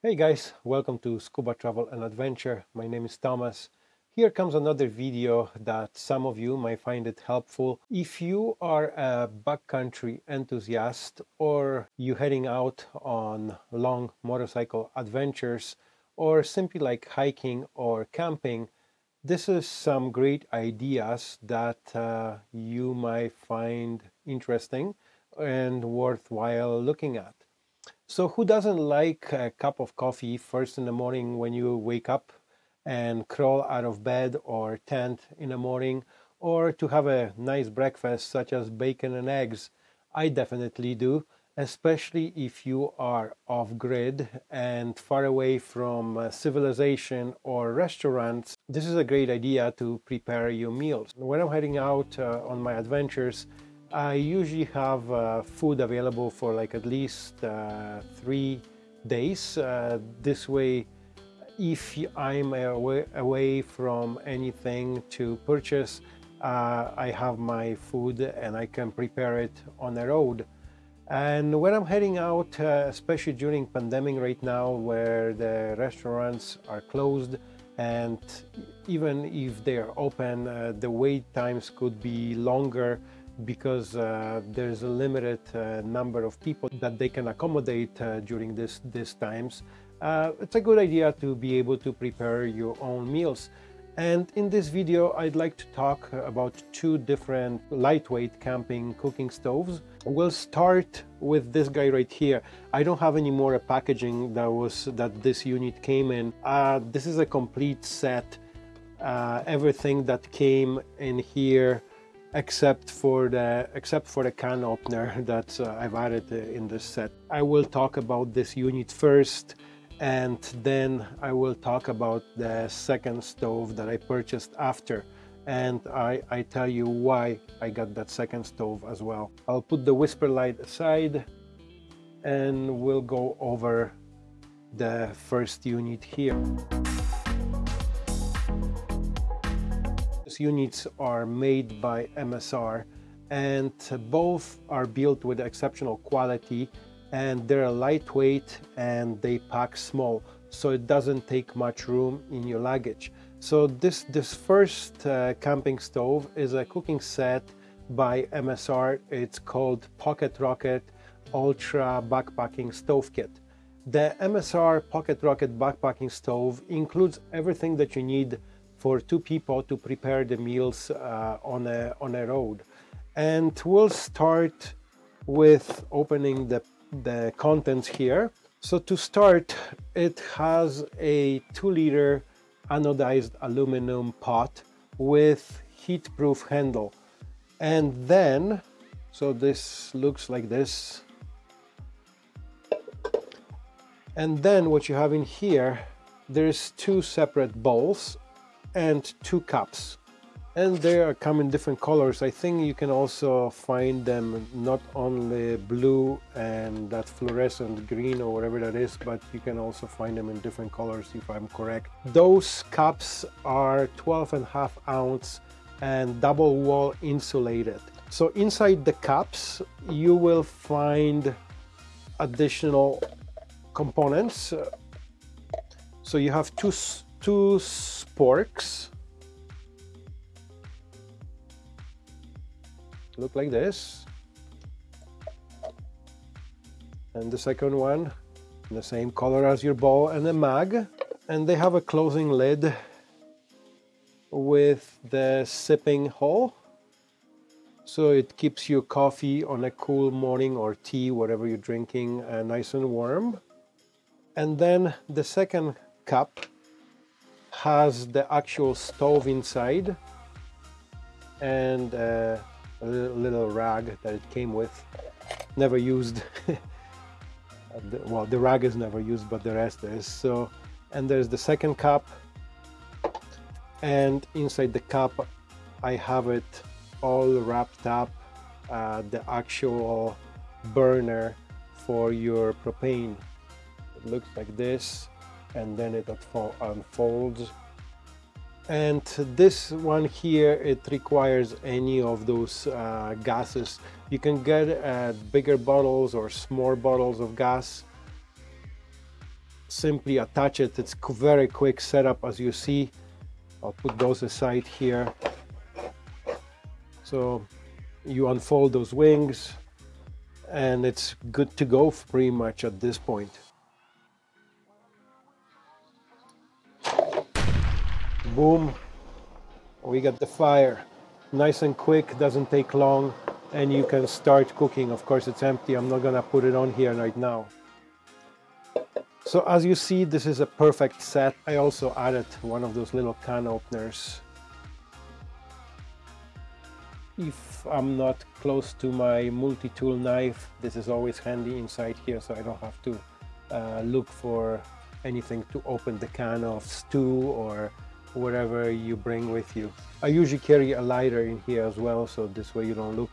Hey guys, welcome to Scuba Travel and Adventure. My name is Thomas. Here comes another video that some of you might find it helpful. If you are a backcountry enthusiast or you're heading out on long motorcycle adventures or simply like hiking or camping, this is some great ideas that uh, you might find interesting and worthwhile looking at. So who doesn't like a cup of coffee first in the morning when you wake up and crawl out of bed or tent in the morning or to have a nice breakfast such as bacon and eggs? I definitely do, especially if you are off grid and far away from uh, civilization or restaurants. This is a great idea to prepare your meals. When I'm heading out uh, on my adventures, I usually have uh, food available for like at least uh, three days. Uh, this way, if I'm away, away from anything to purchase, uh, I have my food and I can prepare it on the road. And when I'm heading out, uh, especially during pandemic right now, where the restaurants are closed, and even if they are open, uh, the wait times could be longer because uh, there's a limited uh, number of people that they can accommodate uh, during this these times. Uh, it's a good idea to be able to prepare your own meals. And in this video, I'd like to talk about two different lightweight camping cooking stoves. We'll start with this guy right here. I don't have any more packaging that was that this unit came in. Uh, this is a complete set. Uh, everything that came in here except for the except for the can opener that uh, I've added uh, in this set. I will talk about this unit first and then I will talk about the second stove that I purchased after and I, I tell you why I got that second stove as well. I'll put the WhisperLite aside and we'll go over the first unit here. Units are made by MSR and both are built with exceptional quality and they're lightweight and they pack small so it doesn't take much room in your luggage. So this, this first uh, camping stove is a cooking set by MSR. It's called Pocket Rocket Ultra Backpacking Stove Kit. The MSR Pocket Rocket Backpacking Stove includes everything that you need for two people to prepare the meals uh, on, a, on a road. And we'll start with opening the, the contents here. So to start, it has a two liter anodized aluminum pot with heat-proof handle. And then, so this looks like this. And then what you have in here, there's two separate bowls and two cups and they are come in different colors. I think you can also find them not only blue and that fluorescent green or whatever that is, but you can also find them in different colors if I'm correct. Those cups are 12 and a half ounce and double wall insulated. So inside the cups, you will find additional components. So you have two two sporks. Look like this. And the second one in the same color as your bowl and the mug and they have a closing lid with the sipping hole. So it keeps your coffee on a cool morning or tea whatever you're drinking uh, nice and warm. And then the second cup has the actual stove inside and a little rag that it came with. Never used. Well the rag is never used but the rest is. So and there's the second cup. And inside the cup I have it all wrapped up uh, the actual burner for your propane. It looks like this and then it unfolds. And this one here it requires any of those uh, gases. You can get uh, bigger bottles or small bottles of gas. Simply attach it. It's very quick setup as you see. I'll put those aside here. So you unfold those wings and it's good to go pretty much at this point boom we got the fire. Nice and quick doesn't take long and you can start cooking. Of course it's empty. I'm not gonna put it on here right now. So as you see this is a perfect set. I also added one of those little can openers. If I'm not close to my multi-tool knife this is always handy inside here so I don't have to uh, look for anything to open the can of stew or whatever you bring with you. I usually carry a lighter in here as well so this way you don't look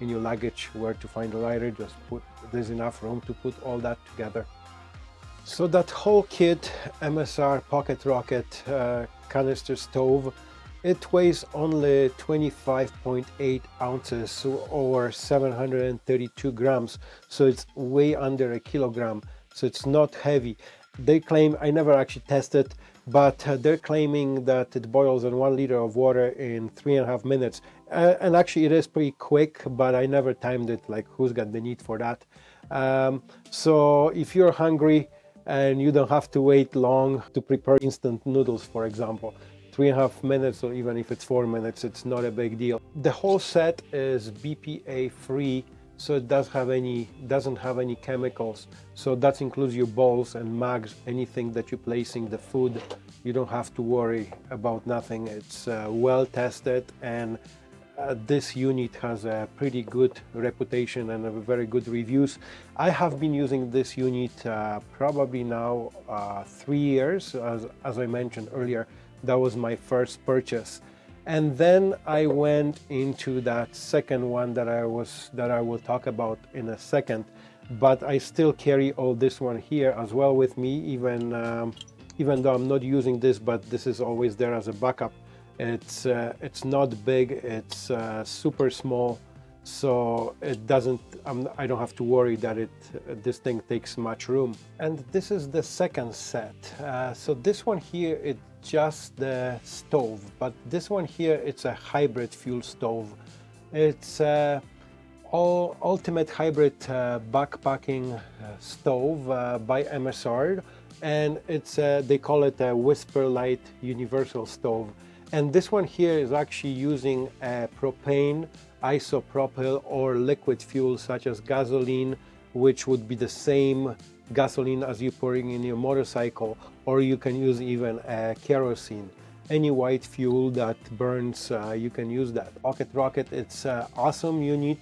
in your luggage where to find a lighter just put there's enough room to put all that together. So that whole kit MSR Pocket Rocket uh, canister stove it weighs only 25.8 ounces or 732 grams so it's way under a kilogram so it's not heavy they claim I never actually tested but uh, they're claiming that it boils in one liter of water in three and a half minutes. Uh, and actually it is pretty quick but I never timed it like who's got the need for that. Um, so if you're hungry and you don't have to wait long to prepare instant noodles for example three and a half minutes or even if it's four minutes it's not a big deal. The whole set is BPA free so it does have any doesn't have any chemicals. So that includes your bowls and mugs anything that you're placing the food. You don't have to worry about nothing. It's uh, well tested and uh, this unit has a pretty good reputation and very good reviews. I have been using this unit uh, probably now uh, three years. As, as I mentioned earlier that was my first purchase and then I went into that second one that I was that I will talk about in a second. But I still carry all this one here as well with me even um, even though I'm not using this but this is always there as a backup. It's uh, it's not big. It's uh, super small so it doesn't I'm, I do not have to worry that it this thing takes much room. And this is the second set. Uh, so this one here it just the stove but this one here it's a hybrid fuel stove. It's a all ultimate hybrid uh, backpacking uh, stove uh, by MSR and it's uh, they call it a WhisperLite universal stove. And this one here is actually using a propane isopropyl or liquid fuel such as gasoline which would be the same gasoline as you're pouring in your motorcycle or you can use even uh, kerosene. Any white fuel that burns uh, you can use that. Pocket rocket it's an awesome unit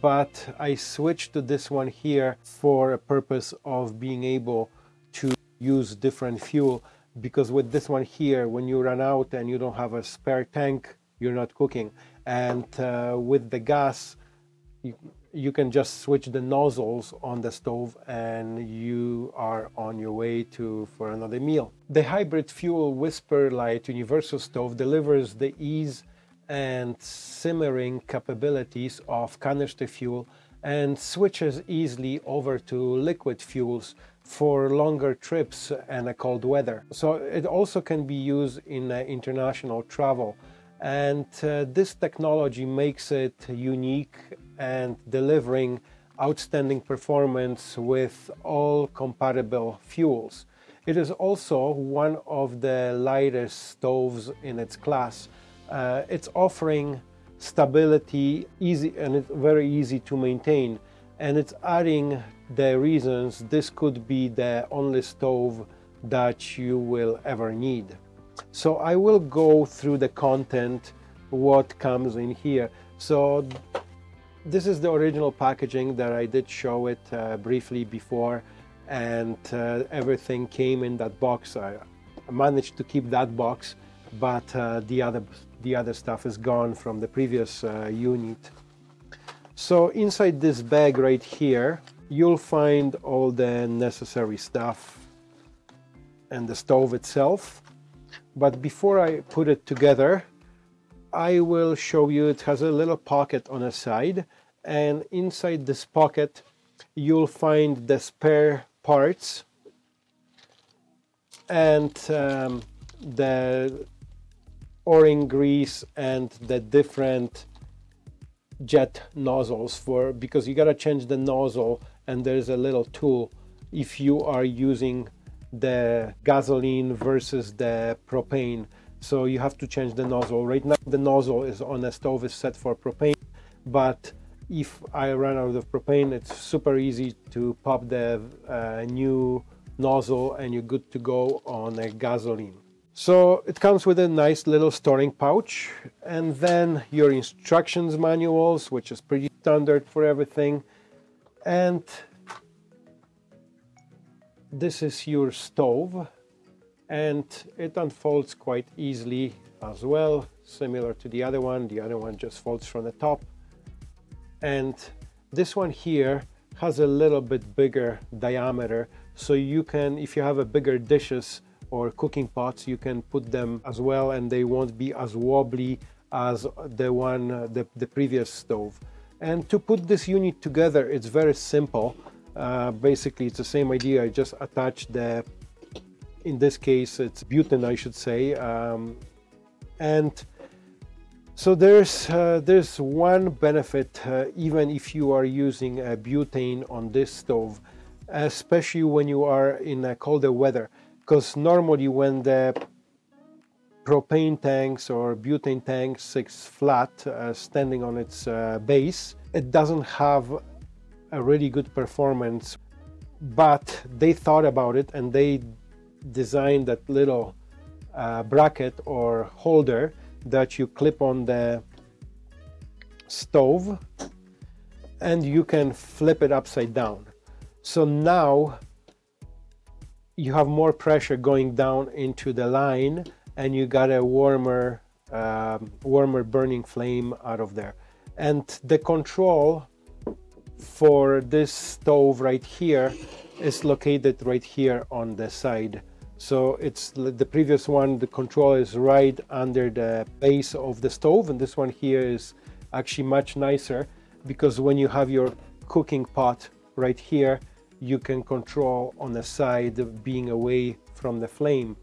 but I switched to this one here for a purpose of being able to use different fuel because with this one here when you run out and you don't have a spare tank you're not cooking and uh, with the gas you, you can just switch the nozzles on the stove and you are on your way to for another meal. The hybrid fuel WhisperLite universal stove delivers the ease and simmering capabilities of canister fuel and switches easily over to liquid fuels for longer trips and a cold weather. So it also can be used in uh, international travel and uh, this technology makes it unique and delivering outstanding performance with all compatible fuels. It is also one of the lightest stoves in its class. Uh, it's offering stability easy and it's very easy to maintain and it's adding the reasons this could be the only stove that you will ever need. So I will go through the content, what comes in here. So this is the original packaging that I did show it uh, briefly before and uh, everything came in that box. I managed to keep that box, but uh, the other the other stuff is gone from the previous uh, unit. So inside this bag right here, you'll find all the necessary stuff and the stove itself. But before I put it together, I will show you it has a little pocket on a side and inside this pocket you'll find the spare parts and um, the o-ring grease and the different jet nozzles for because you got to change the nozzle and there's a little tool if you are using the gasoline versus the propane. So you have to change the nozzle. Right now the nozzle is on a stove is set for propane but if I run out of propane it's super easy to pop the uh, new nozzle and you're good to go on a gasoline. So it comes with a nice little storing pouch and then your instructions manuals which is pretty standard for everything and this is your stove and it unfolds quite easily as well similar to the other one. The other one just folds from the top. And this one here has a little bit bigger diameter so you can if you have a bigger dishes or cooking pots you can put them as well and they won't be as wobbly as the one the, the previous stove. And to put this unit together it's very simple uh, basically it's the same idea. I just attach the in this case it's butane I should say. Um, and so there's uh, there's one benefit uh, even if you are using a butane on this stove especially when you are in a colder weather. Because normally when the propane tanks or butane tanks is flat uh, standing on its uh, base it doesn't have a really good performance but they thought about it and they designed that little uh, bracket or holder that you clip on the stove and you can flip it upside down. So now you have more pressure going down into the line and you got a warmer um, warmer burning flame out of there. And the control for this stove right here is located right here on the side. So it's the previous one the control is right under the base of the stove and this one here is actually much nicer because when you have your cooking pot right here you can control on the side being away from the flame.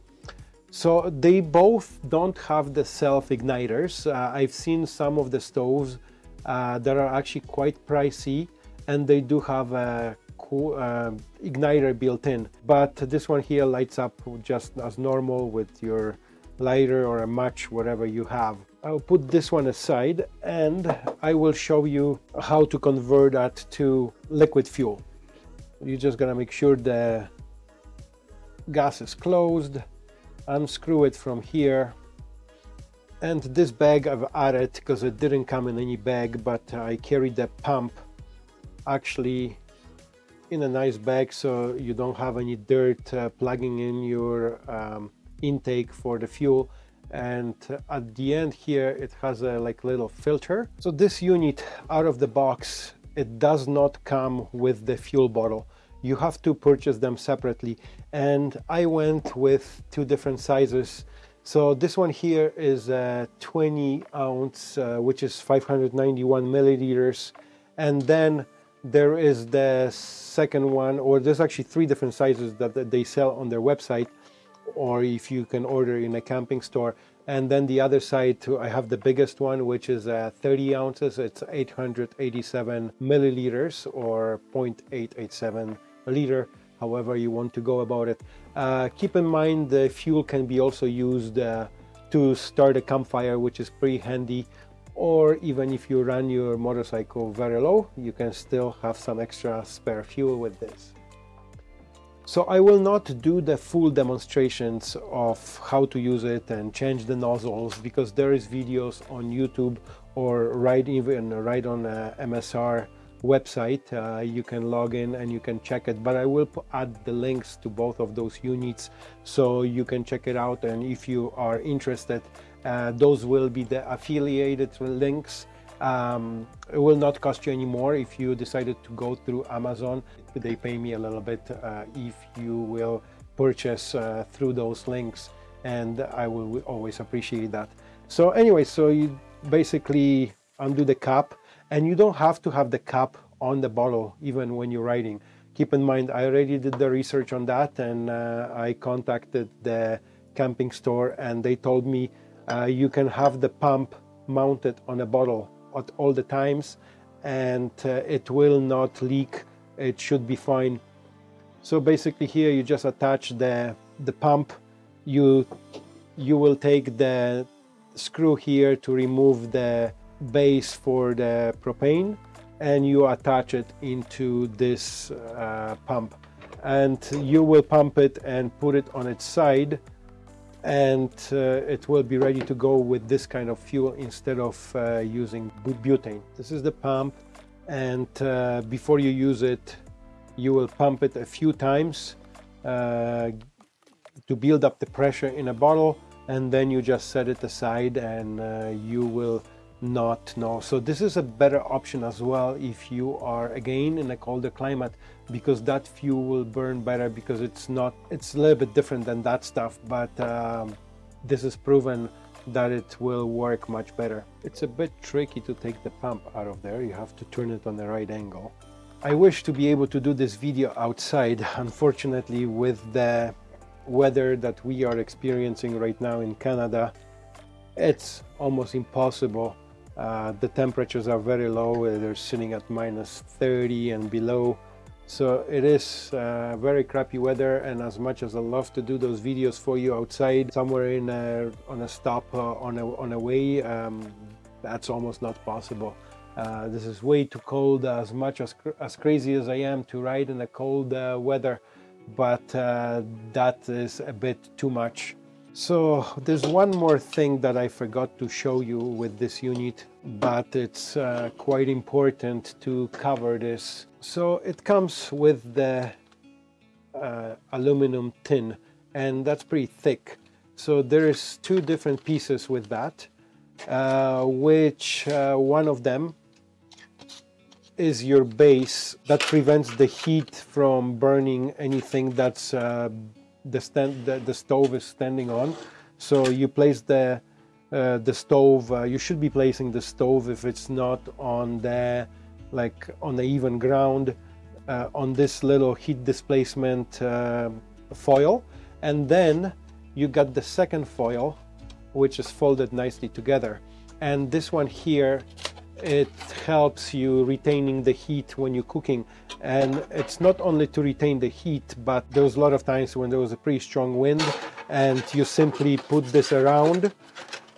So they both don't have the self igniters uh, I've seen some of the stoves uh, that are actually quite pricey and they do have a cool, uh, igniter built in. But this one here lights up just as normal with your lighter or a match whatever you have. I'll put this one aside and I will show you how to convert that to liquid fuel. You're just gonna make sure the gas is closed unscrew it from here. And this bag I've added because it didn't come in any bag but I carried the pump actually in a nice bag so you don't have any dirt uh, plugging in your um, intake for the fuel. And at the end here it has a like little filter. So this unit out of the box it does not come with the fuel bottle. You have to purchase them separately. And I went with two different sizes. So this one here is a 20 ounce uh, which is 591 milliliters. And then there is the second one or there's actually three different sizes that, that they sell on their website or if you can order in a camping store. And then the other side too I have the biggest one which is uh, 30 ounces. It's 887 milliliters or 0.887 liter however you want to go about it. Uh, keep in mind the fuel can be also used uh, to start a campfire which is pretty handy or even if you run your motorcycle very low you can still have some extra spare fuel with this. So I will not do the full demonstrations of how to use it and change the nozzles because there is videos on YouTube or right even right on uh, MSR website. Uh, you can log in and you can check it but I will add the links to both of those units so you can check it out. And if you are interested those will be the affiliated links. Um, it will not cost you any more if you decided to go through Amazon. They pay me a little bit uh, if you will purchase uh, through those links and I will always appreciate that. So anyway so you basically undo the cap and you don't have to have the cap on the bottle even when you're riding keep in mind I already did the research on that and uh, I contacted the camping store and they told me uh, you can have the pump mounted on a bottle at all the times and uh, it will not leak. It should be fine. So basically here you just attach the the pump. You you will take the screw here to remove the base for the propane and you attach it into this uh, pump. And you will pump it and put it on its side and uh, it will be ready to go with this kind of fuel instead of uh, using butane. This is the pump and uh, before you use it you will pump it a few times uh, to build up the pressure in a bottle and then you just set it aside and uh, you will not know. So this is a better option as well if you are again in a colder climate because that fuel will burn better because it's not it's a little bit different than that stuff but um, this is proven that it will work much better. It's a bit tricky to take the pump out of there. You have to turn it on the right angle. I wish to be able to do this video outside unfortunately with the weather that we are experiencing right now in Canada. It's almost impossible uh, the temperatures are very low, uh, they're sitting at minus 30 and below. So it is uh, very crappy weather and as much as I love to do those videos for you outside, somewhere in a, on a stop uh, on, a, on a way, um, that's almost not possible. Uh, this is way too cold, as much as, as crazy as I am to ride in the cold uh, weather, but that is a bit too much so there's one more thing that I forgot to show you with this unit, but it's uh, quite important to cover this. So it comes with the uh, aluminum tin and that's pretty thick. So there's two different pieces with that, uh, which uh, one of them is your base that prevents the heat from burning anything that's uh, the, stand, the, the stove is standing on. So you place the, uh, the stove, uh, you should be placing the stove if it's not on the, like on the even ground, uh, on this little heat displacement uh, foil. And then you got the second foil, which is folded nicely together. And this one here it helps you retaining the heat when you're cooking. And it's not only to retain the heat but there was a lot of times when there was a pretty strong wind and you simply put this around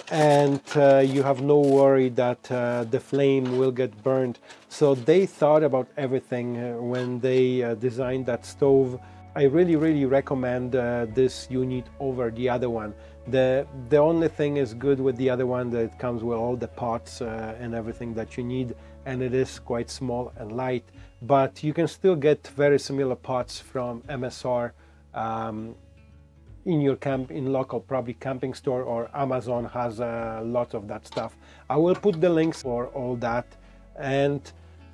and uh, you have no worry that uh, the flame will get burned. So they thought about everything uh, when they uh, designed that stove. I really really recommend uh, this unit over the other one the, the only thing is good with the other one that it comes with all the pots uh, and everything that you need and it is quite small and light but you can still get very similar pots from MSR um, in your camp in local probably camping store or Amazon has a lot of that stuff. I will put the links for all that and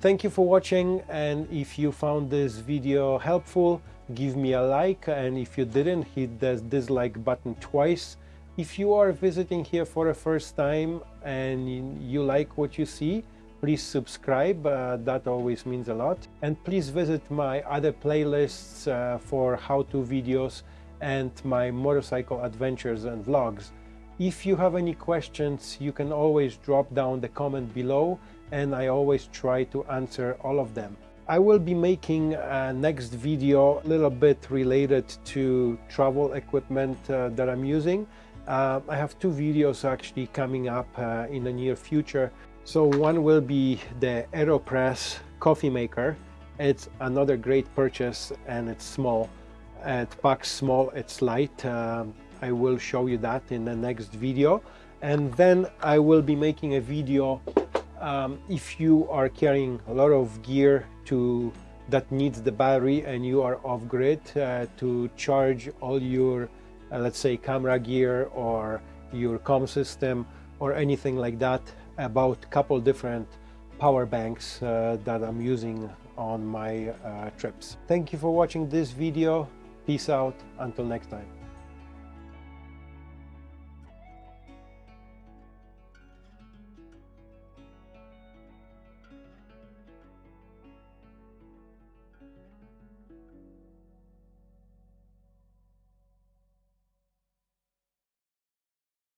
thank you for watching and if you found this video helpful give me a like and if you didn't hit the dislike button twice if you are visiting here for the first time and you like what you see, please subscribe, uh, that always means a lot. And please visit my other playlists uh, for how-to videos and my motorcycle adventures and vlogs. If you have any questions, you can always drop down the comment below and I always try to answer all of them. I will be making a next video a little bit related to travel equipment uh, that I'm using. Uh, I have two videos actually coming up uh, in the near future. So one will be the AeroPress coffee maker. It's another great purchase and it's small. It packs small, it's light. Um, I will show you that in the next video. And then I will be making a video um, if you are carrying a lot of gear to that needs the battery and you are off grid uh, to charge all your uh, let's say camera gear or your com system or anything like that about a couple different power banks uh, that I'm using on my uh, trips. Thank you for watching this video. Peace out. Until next time.